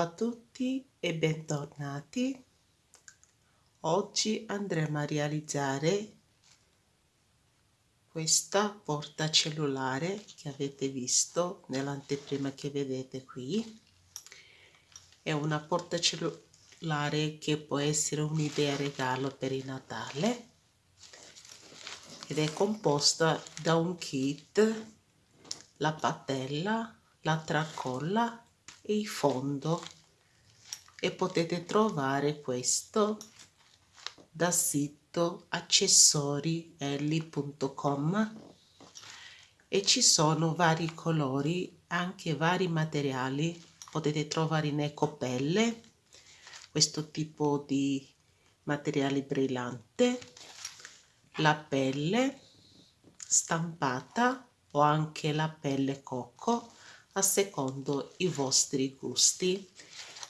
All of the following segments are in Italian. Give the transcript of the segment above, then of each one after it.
a tutti e bentornati. Oggi andremo a realizzare questa porta cellulare che avete visto nell'anteprima che vedete qui. È una porta cellulare che può essere un'idea regalo per il Natale ed è composta da un kit, la patella, la tracolla il fondo e potete trovare questo da sito accessorielli.com e ci sono vari colori anche vari materiali potete trovare in ecopelle questo tipo di materiale brillante la pelle stampata o anche la pelle cocco a secondo i vostri gusti.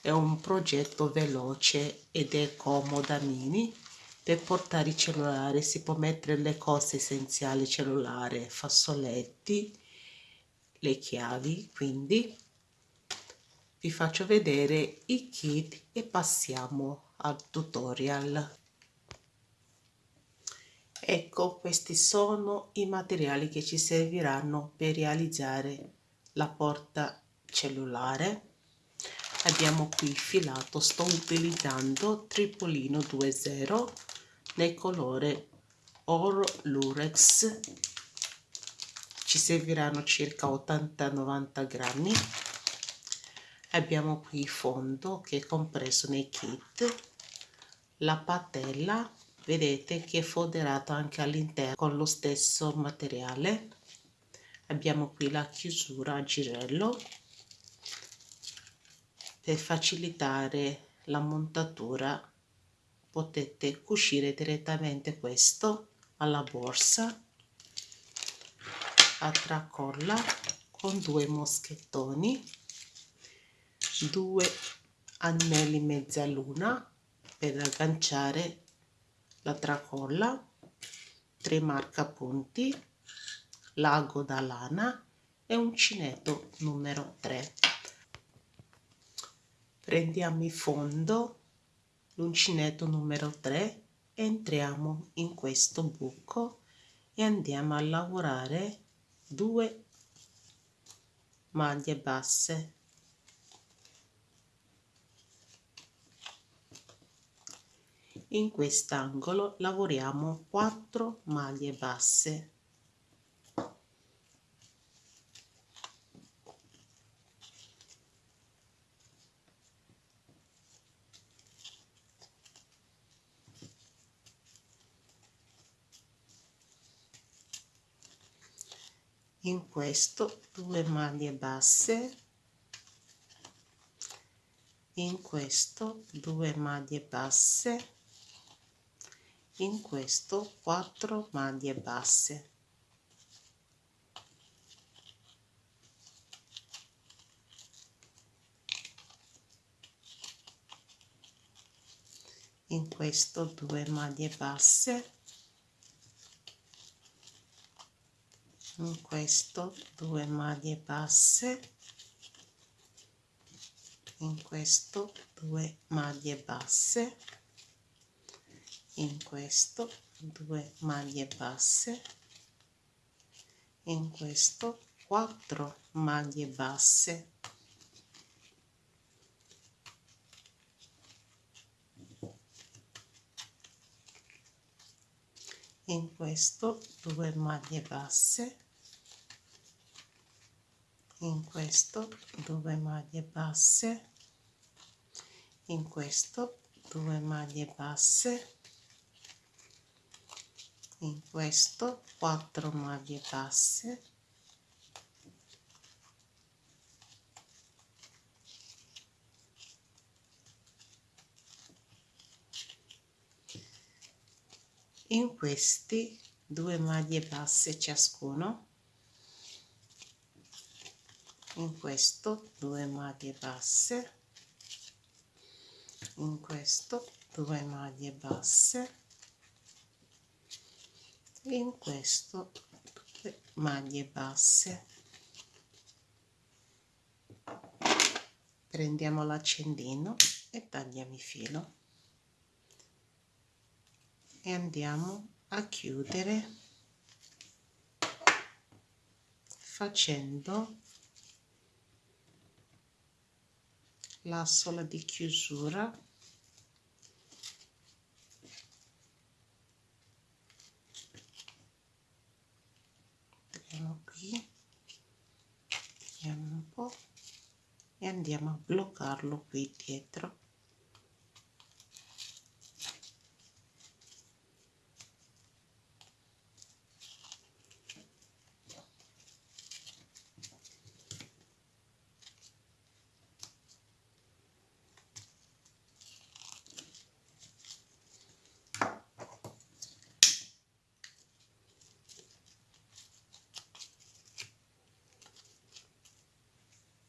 È un progetto veloce ed è comoda mini per portare il cellulare si può mettere le cose essenziali cellulare, fazzoletti, le chiavi, quindi vi faccio vedere i kit e passiamo al tutorial. Ecco, questi sono i materiali che ci serviranno per realizzare la porta cellulare. Abbiamo qui filato sto utilizzando tripolino 20 nel colore oro lurex. Ci serviranno circa 80-90 grammi. Abbiamo qui il fondo che è compreso nei kit. La patella vedete che è foderato anche all'interno con lo stesso materiale abbiamo qui la chiusura a girello per facilitare la montatura. Potete cucire direttamente questo alla borsa a tracolla con due moschettoni due anelli mezzaluna per agganciare la tracolla tre marcapunti l'ago da lana e uncinetto numero 3 prendiamo il fondo l'uncinetto numero 3 entriamo in questo buco e andiamo a lavorare due maglie basse. In quest'angolo lavoriamo 4 maglie basse in questo due maglie basse in questo due maglie basse in questo 4 maglie basse. In questo due maglie basse in questo due maglie basse. In questo due maglie basse. In questo due maglie basse. In questo 4 maglie basse. In questo due maglie basse in questo due maglie basse. In questo due maglie basse. In questo 4 maglie basse. In questi due maglie basse ciascuno in questo due maglie basse in questo due maglie basse in questo due maglie basse. Prendiamo l'accendino e tagliamo il filo. E andiamo a chiudere facendo la sola di chiusura. Vediamo qui. Vediamo un po' e andiamo a bloccarlo qui dietro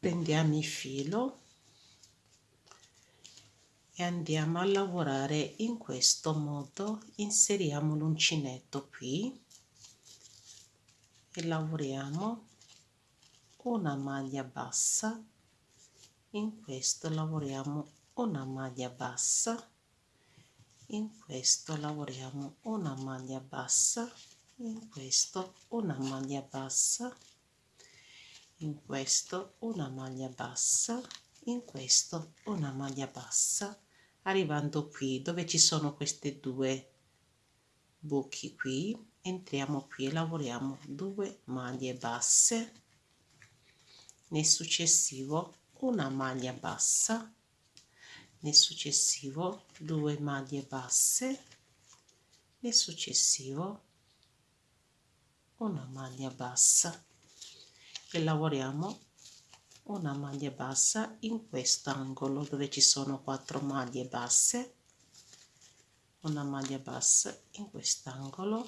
prendiamo il filo e andiamo a lavorare in questo modo. Inseriamo l'uncinetto qui e lavoriamo una maglia bassa. In questo lavoriamo una maglia bassa. In questo lavoriamo una maglia bassa. In questo una maglia bassa in questo una maglia bassa in questo una maglia bassa arrivando qui dove ci sono queste due buchi qui. Entriamo qui e lavoriamo due maglie basse. Nel successivo una maglia bassa. Nel successivo due maglie basse. Nel successivo una maglia bassa e lavoriamo una maglia bassa in quest'angolo dove ci sono quattro maglie basse. Una maglia bassa in quest'angolo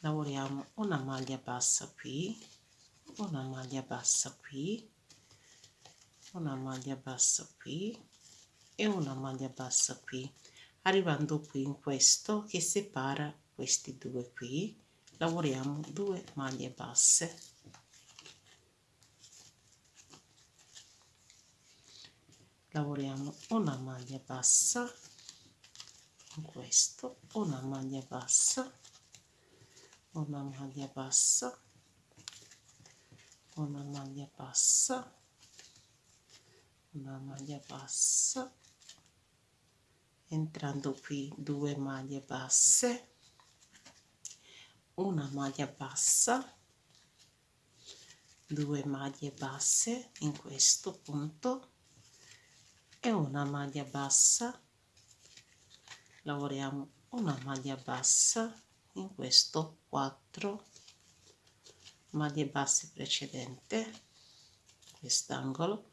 lavoriamo una maglia bassa qui una maglia bassa qui una maglia bassa qui e una maglia bassa qui arrivando qui in questo che separa questi due qui. Lavoriamo due maglie basse lavoriamo una maglia bassa in questo una maglia bassa una maglia bassa una maglia bassa una maglia bassa entrando qui due maglie basse una maglia bassa due maglie basse in questo punto e una maglia bassa. Lavoriamo una maglia bassa in questo 4 maglie basse precedente quest'angolo.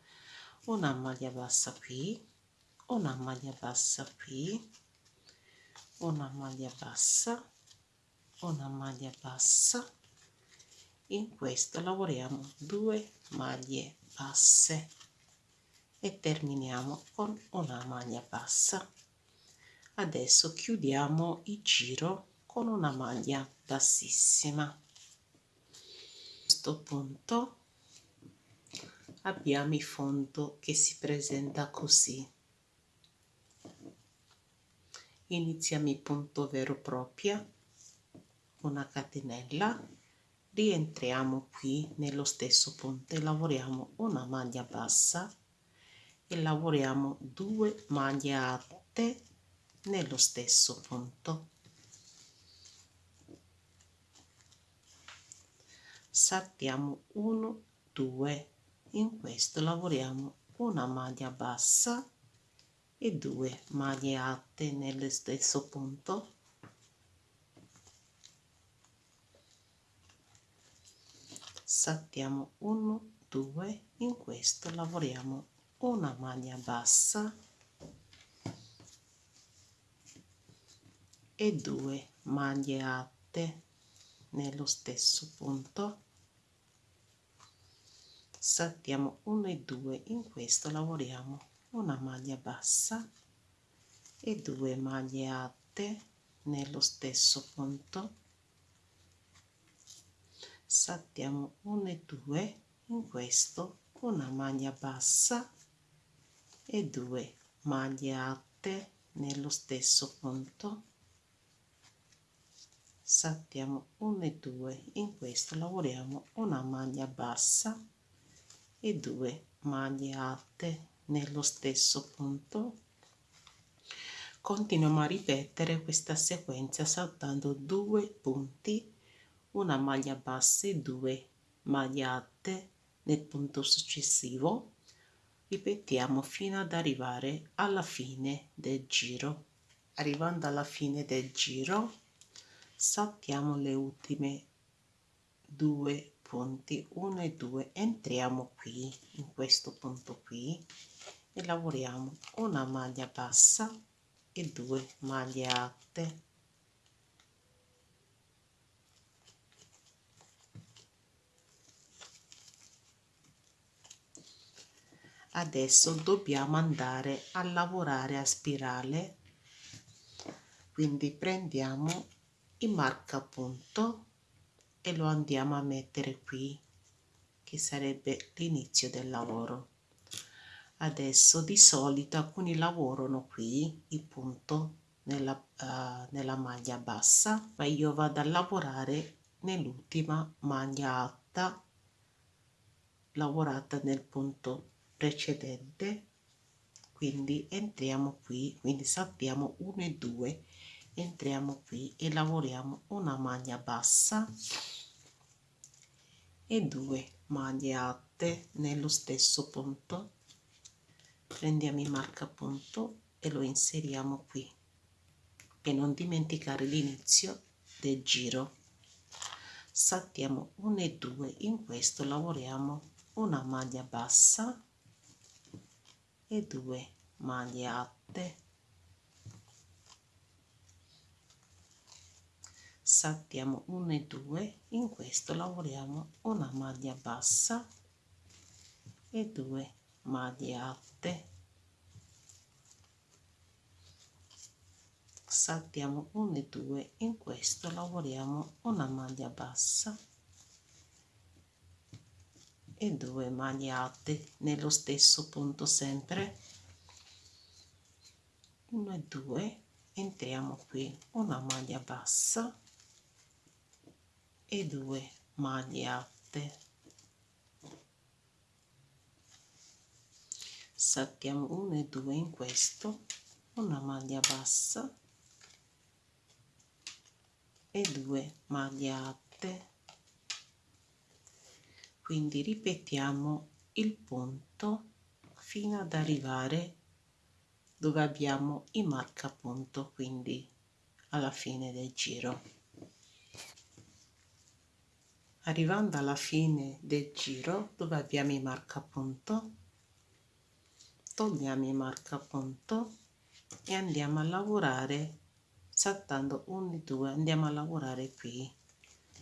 Una maglia bassa qui una maglia bassa qui una maglia bassa una maglia bassa. In questo lavoriamo due maglie basse e terminiamo con una maglia bassa. Adesso chiudiamo il giro con una maglia bassissima. A questo punto abbiamo il fondo che si presenta così. Iniziamo il punto vero proprio una catenella. Rientriamo qui nello stesso punto e lavoriamo una maglia bassa e lavoriamo due maglie alte nello stesso punto. Saltiamo 1 2 in questo lavoriamo una maglia bassa e due maglie alte nello stesso punto. Saltiamo 1 2 in questo lavoriamo una maglia bassa e due maglie alte nello stesso punto. Saltiamo 1 e 2 in questo lavoriamo una maglia bassa e due maglie alte nello stesso punto. Saltiamo 1 e 2 in questo una maglia bassa e 2 maglie alte nello stesso punto. Saltiamo 1 e 2 in questo lavoriamo una maglia bassa e 2 maglie alte nello stesso punto. Continuiamo a ripetere questa sequenza saltando due punti una maglia bassa e due maglie alte nel punto successivo ripetiamo fino ad arrivare alla fine del giro. Arrivando alla fine del giro saltiamo le ultime due punti 1 e 2 entriamo qui in questo punto qui e lavoriamo una maglia bassa e due maglie alte adesso dobbiamo andare a lavorare a spirale. Quindi prendiamo il marcapunto e lo andiamo a mettere qui che sarebbe l'inizio del lavoro. Adesso di solito alcuni lavorano qui il punto nella, uh, nella maglia bassa ma io vado a lavorare nell'ultima maglia alta lavorata nel punto precedente. Quindi entriamo qui quindi saltiamo 1 e 2 entriamo qui e lavoriamo una maglia bassa e due maglie alte nello stesso punto. Prendiamo il marcapunto e lo inseriamo qui. Per non dimenticare l'inizio del giro. Saltiamo 1 e 2 in questo lavoriamo una maglia bassa e due maglie alte saltiamo 1 e 2 in questo lavoriamo una maglia bassa e due maglie alte saltiamo 1 e 2 in questo lavoriamo una maglia bassa e due maglie alte nello stesso punto sempre. 1 e 2 entriamo qui. Una maglia bassa e due maglie alte. Saltiamo 1 e 2 in questo. Una maglia bassa e due maglie alte quindi ripetiamo il punto fino ad arrivare dove abbiamo il marcapunto quindi alla fine del giro. Arrivando alla fine del giro dove abbiamo il marcapunto togliamo il marcapunto e andiamo a lavorare saltando 1 e 2 andiamo a lavorare qui.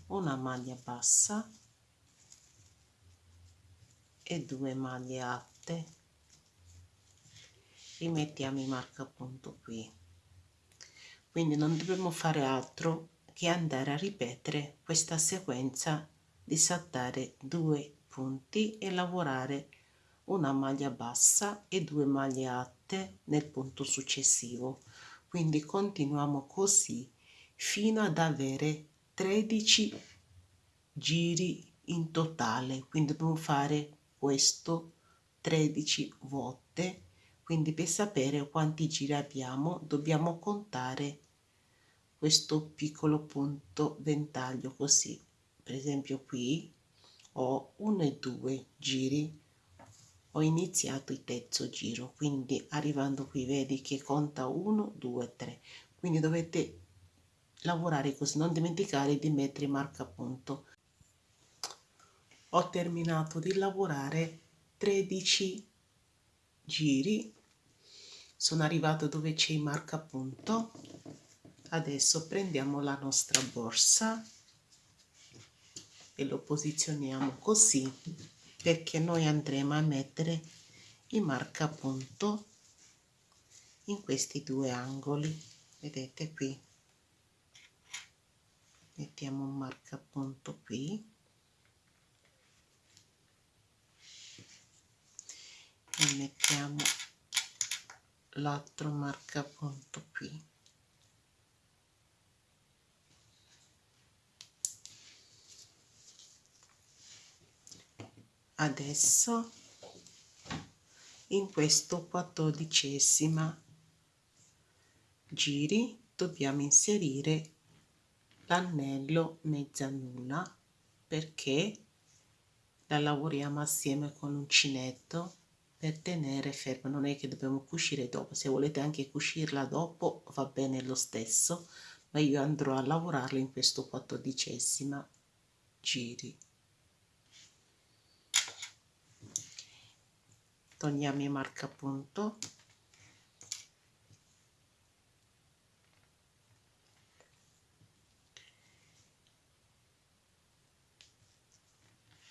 Una maglia bassa e due maglie alte. Rimettiamo i marcapunto qui. Quindi non dobbiamo fare altro che andare a ripetere questa sequenza di saltare due punti e lavorare una maglia bassa e due maglie alte nel punto successivo. Quindi continuiamo così fino ad avere 13 giri in totale. Quindi dobbiamo fare questo 13 volte. Quindi per sapere quanti giri abbiamo dobbiamo contare questo piccolo punto ventaglio così. Per esempio qui ho 1 e 2 giri ho iniziato il terzo giro quindi arrivando qui vedi che conta 1 2 3 quindi dovete lavorare così non dimenticare di mettere marcapunto ho terminato di lavorare 13 giri. Sono arrivato dove c'è il marcapunto adesso prendiamo la nostra borsa e lo posizioniamo così perché noi andremo a mettere il marcapunto in questi due angoli. Vedete qui? Mettiamo un marcapunto qui e mettiamo l'altro marcapunto qui. Adesso in questo quattordicesima giri dobbiamo inserire l'anello mezzaluna perché la lavoriamo assieme con l'uncinetto per tenere ferma non è che dobbiamo cucire dopo se volete anche cucirla dopo va bene lo stesso ma io andrò a lavorarla in questo quattordicesima giri. Togliamo il marcapunto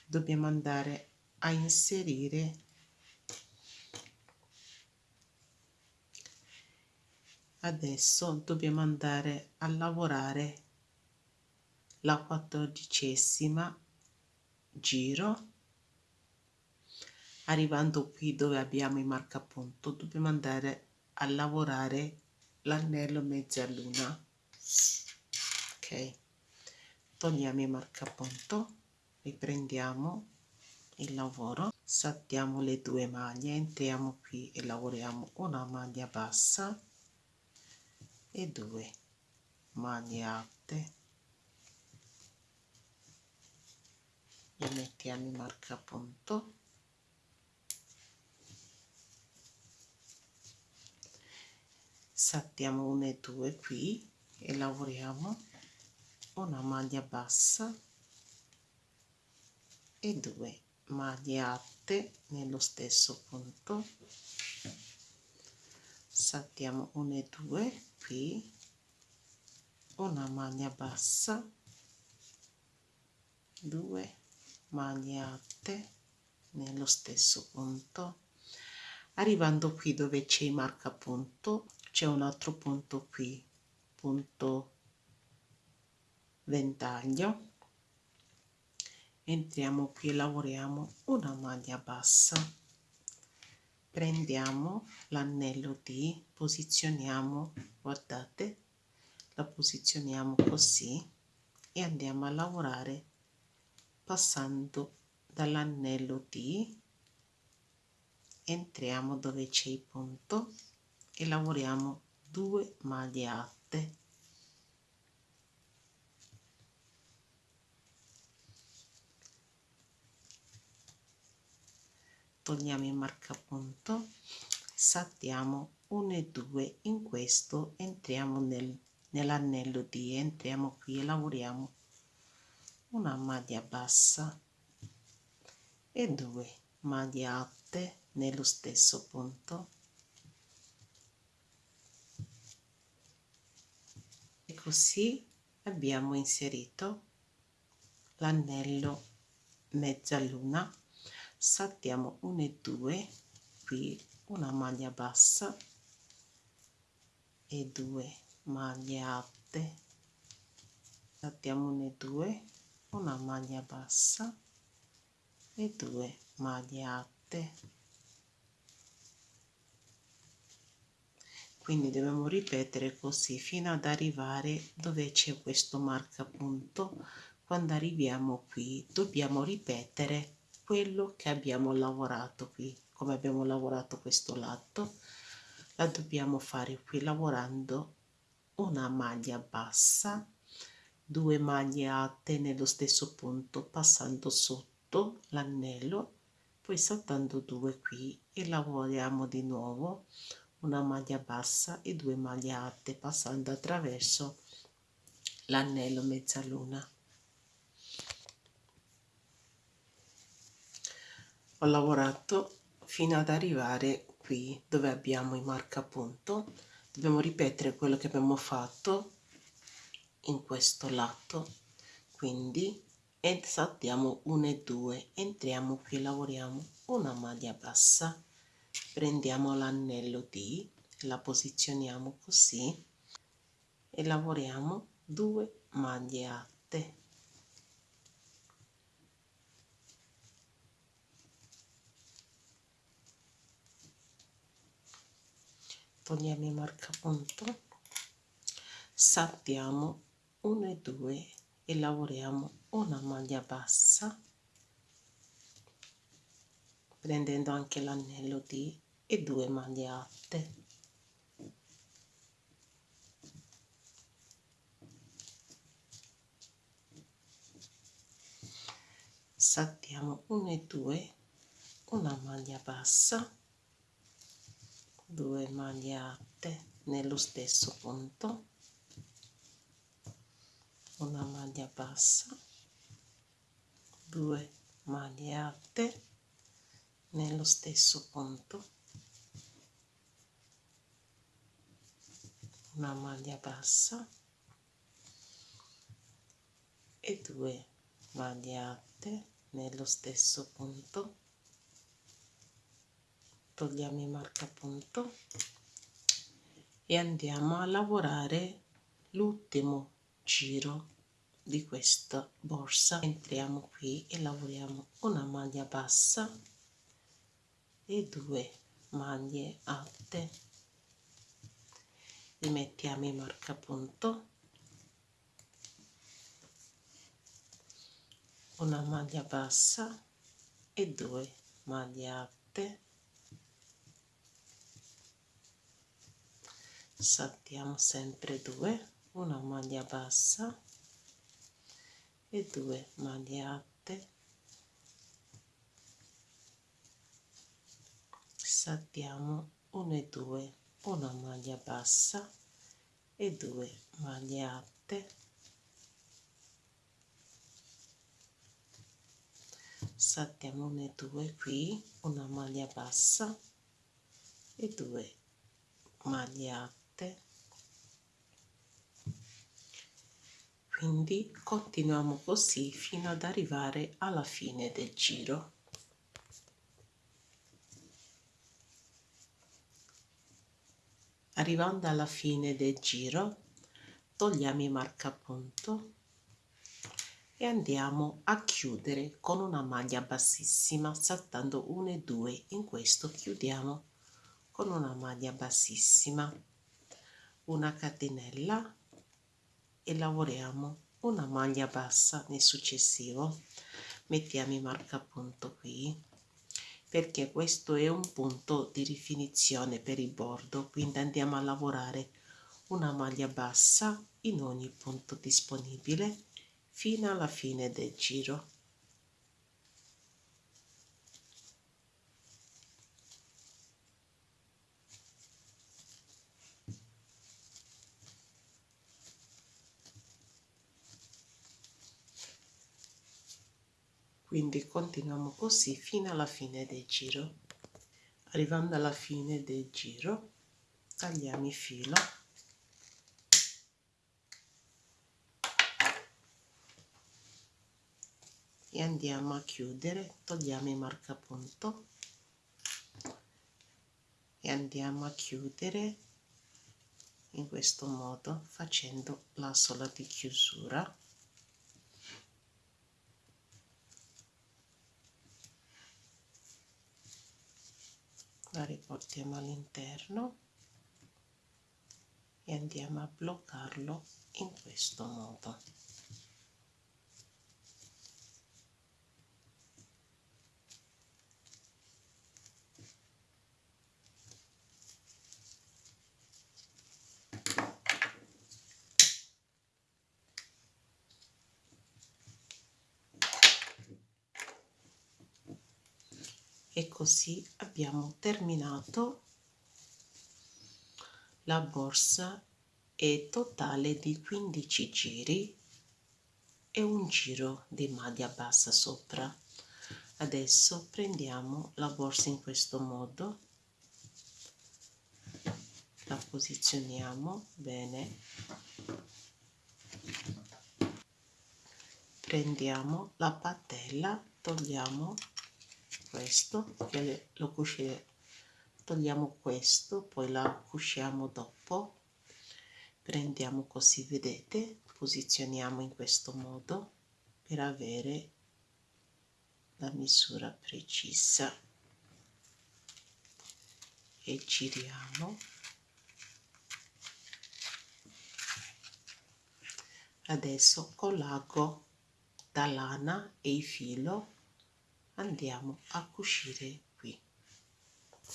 dobbiamo andare a inserire adesso dobbiamo andare a lavorare la quattordicesima giro arrivando qui dove abbiamo il marcapunto dobbiamo andare a lavorare l'anello mezzaluna ok togliamo il marcapunto riprendiamo il lavoro saltiamo le due maglie entriamo qui e lavoriamo una maglia bassa e due. Maglie alte e mettiamo il marcapunto. Saltiamo una e due qui e lavoriamo. Una maglia bassa e due. Maglie alte nello stesso punto. Saltiamo una e due qui. Una maglia bassa. Due maglie alte nello stesso punto. Arrivando qui dove c'è il marcapunto c'è un altro punto qui punto ventaglio. Entriamo qui e lavoriamo una maglia bassa. Prendiamo l'anello D posizioniamo guardate la posizioniamo così e andiamo a lavorare passando dall'anello D entriamo dove c'è il punto e lavoriamo due maglie alte. Togliamo il marcapunto saltiamo 1 e 2 in questo entriamo nel, nell'anello D entriamo qui e lavoriamo una maglia bassa e due maglie alte nello stesso punto. Così abbiamo inserito l'anello mezzaluna saltiamo 1 e 2 qui una maglia bassa e 2 maglie alte. Saltiamo 1 e 2 una maglia bassa e 2 maglie alte. Quindi dobbiamo ripetere così fino ad arrivare dove c'è questo marcapunto. Quando arriviamo qui dobbiamo ripetere quello che abbiamo lavorato qui come abbiamo lavorato questo lato la dobbiamo fare qui lavorando una maglia bassa due maglie alte nello stesso punto passando sotto l'anello poi saltando due qui e lavoriamo di nuovo una maglia bassa e due maglie alte passando attraverso l'anello mezzaluna. Ho lavorato fino ad arrivare qui dove abbiamo il marcapunto. Dobbiamo ripetere quello che abbiamo fatto in questo lato. Quindi saltiamo 1 e 2 entriamo qui lavoriamo una maglia bassa. Prendiamo l'anello D la posizioniamo così e lavoriamo due maglie alte togliamo il marcapunto saltiamo 1 e 2 e lavoriamo una maglia bassa prendendo anche l'anello D e due maglie alte saltiamo 1 e 2 una maglia bassa 2 maglie alte nello stesso punto una maglia bassa 2 maglie alte nello stesso punto una maglia bassa e due maglie alte nello stesso punto togliamo il marcapunto e andiamo a lavorare l'ultimo giro di questa borsa. Entriamo qui e lavoriamo una maglia bassa e due maglie alte. Rimettiamo il marcapunto una maglia bassa e due maglie alte saltiamo sempre due una maglia bassa e due maglie alte. Saltiamo 1 e 2 una maglia bassa e due maglie alte. Saltiamo 1 e 2 qui una maglia bassa e due maglie alte quindi continuiamo così fino ad arrivare alla fine del giro. Arrivando alla fine del giro togliamo il marcapunto e andiamo a chiudere con una maglia bassissima saltando 1 e 2 in questo chiudiamo con una maglia bassissima. Una catenella e lavoriamo una maglia bassa nel successivo. Mettiamo il marcapunto qui perché questo è un punto di rifinizione per il bordo quindi andiamo a lavorare una maglia bassa in ogni punto disponibile fino alla fine del giro quindi continuiamo così fino alla fine del giro. Arrivando alla fine del giro tagliamo il filo. E andiamo a chiudere togliamo il marcapunto. E andiamo a chiudere in questo modo facendo la sola di chiusura la riportiamo all'interno e andiamo a bloccarlo in questo modo e così abbiamo terminato la borsa è totale di 15 giri e un giro di maglia bassa sopra. Adesso prendiamo la borsa in questo modo. La posizioniamo bene. Prendiamo la patella togliamo questo che lo cuciamo togliamo questo poi la cuciamo dopo. Prendiamo così vedete posizioniamo in questo modo per avere la misura precisa. E giriamo. Adesso collago da lana e il filo andiamo a cucire qui.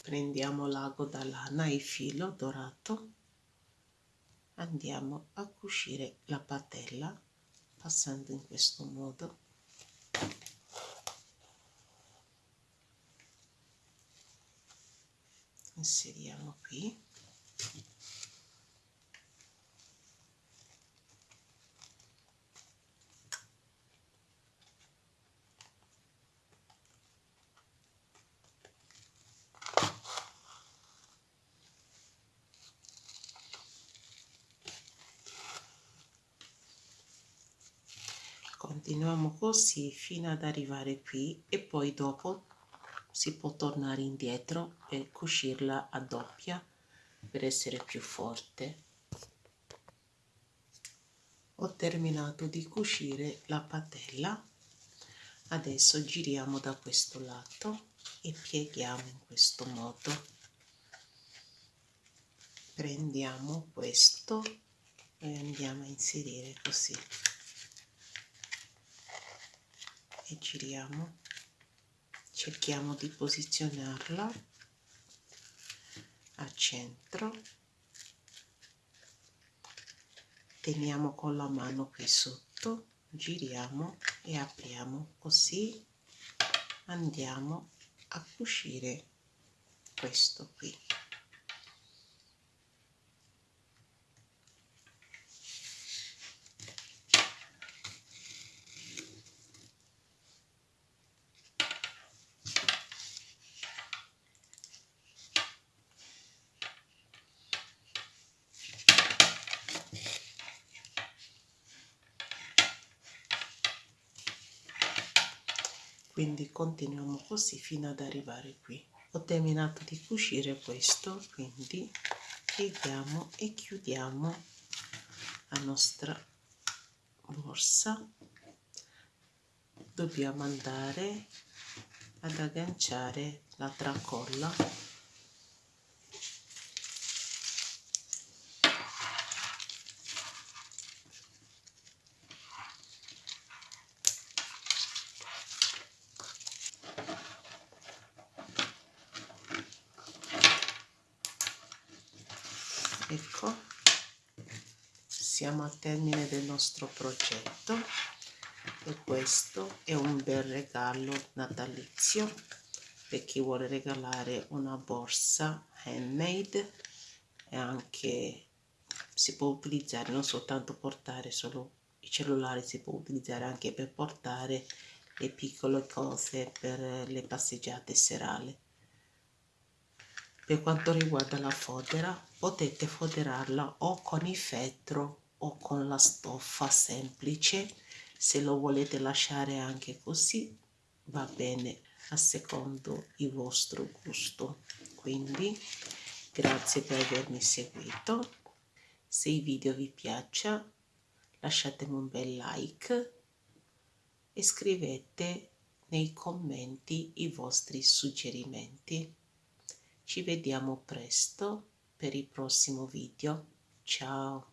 Prendiamo l'ago da lana e il filo dorato. Andiamo a cucire la patella passando in questo modo. Inseriamo qui continuiamo così fino ad arrivare qui e poi dopo si può tornare indietro e cucirla a doppia per essere più forte. Ho terminato di cucire la patella. Adesso giriamo da questo lato e pieghiamo in questo modo. Prendiamo questo e andiamo a inserire così e giriamo cerchiamo di posizionarla a centro. Teniamo con la mano qui sotto giriamo e apriamo così. Andiamo a cucire questo qui quindi continuiamo così fino ad arrivare qui. Ho terminato di cucire questo quindi pieghiamo e chiudiamo la nostra borsa. Dobbiamo andare ad agganciare la tracolla ecco siamo al termine del nostro progetto. E questo è un bel regalo natalizio per chi vuole regalare una borsa handmade e anche si può utilizzare non soltanto portare solo i cellulari si può utilizzare anche per portare le piccole cose per le passeggiate serali. Per quanto riguarda la fodera potete foderarla o con il fettro o con la stoffa semplice se lo volete lasciare anche così va bene a secondo il vostro gusto quindi grazie per avermi seguito se il video vi piaccia lasciatemi un bel like e scrivete nei commenti i vostri suggerimenti ci vediamo presto per il prossimo video. Ciao!